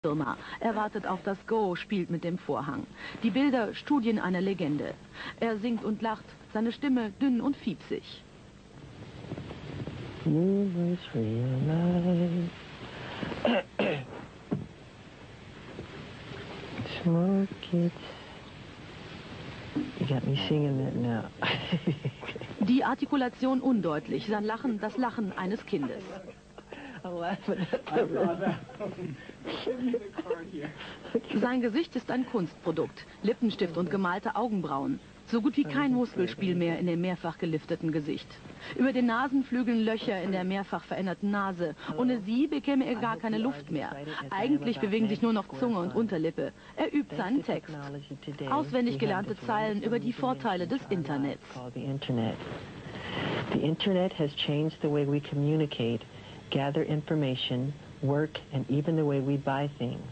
Firma. Er wartet auf das Go, spielt mit dem Vorhang. Die Bilder Studien einer Legende. Er singt und lacht, seine Stimme dünn und fiepsig. You must realize Smoke it. You got me singing that now. Die Artikulation undeutlich, sein Lachen das Lachen eines Kindes. Sein Gesicht ist ein Kunstprodukt. Lippenstift und gemalte Augenbrauen. So gut wie kein Muskelspiel mehr in dem mehrfach gelifteten Gesicht. Über den Nasenflügeln Löcher in der mehrfach veränderten Nase. Ohne sie bekäme er gar keine Luft mehr. Eigentlich bewegen sich nur noch Zunge und Unterlippe. Er übt seinen Text. Auswendig gelernte Zeilen über die Vorteile des Internets. The Internet. Has changed the way we communicate, gather information, work, and even the way we buy things.